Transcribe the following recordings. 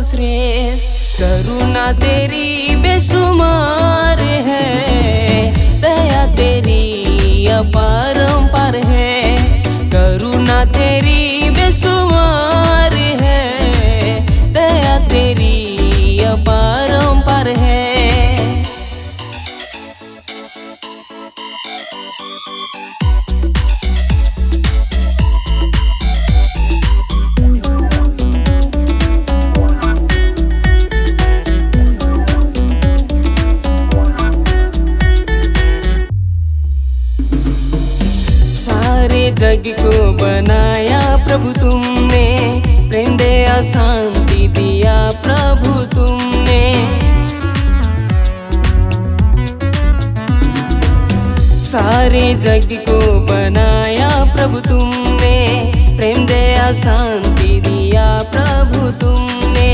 Face करुणा तेरी बेसुमार है। दया तेरी अपरंपार जग को बनाया प्रभु तुमने प्रेम दया शांति दिया प्रभु तुमने। सारे जग को बनाया प्रभु तुमने प्रेम दया शांति दिया प्रभु तुमने।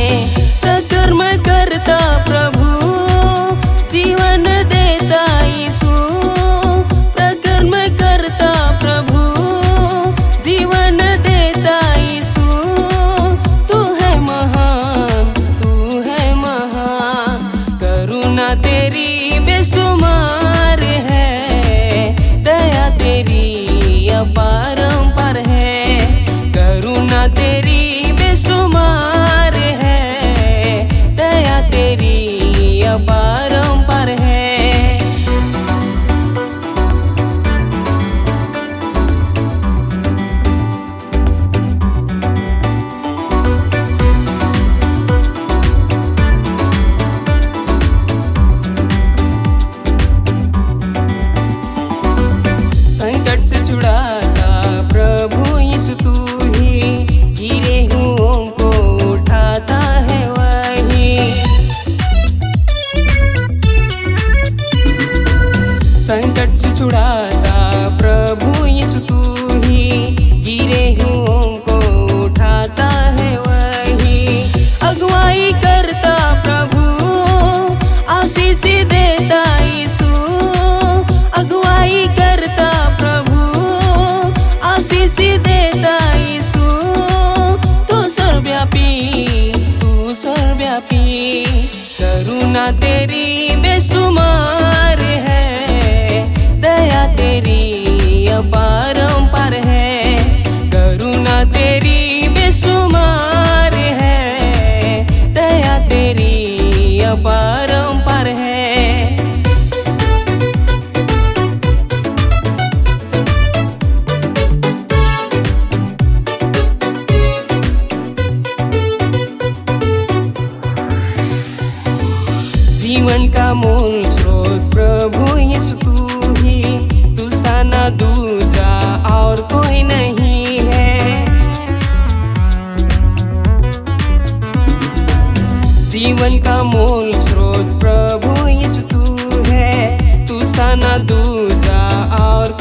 से छुड़ाता। प्रभु यीशु तू ही गिरे हुओं को उठाता है वही। संकट से छुड़ाता करुणा तेरी मूल स्रोत, प्रभु यीशु, तू ही। तू साना दूजा और कोई नहीं है। जीवन का मूल स्रोत, प्रभु यीशु, तू है। तू साना दूजा और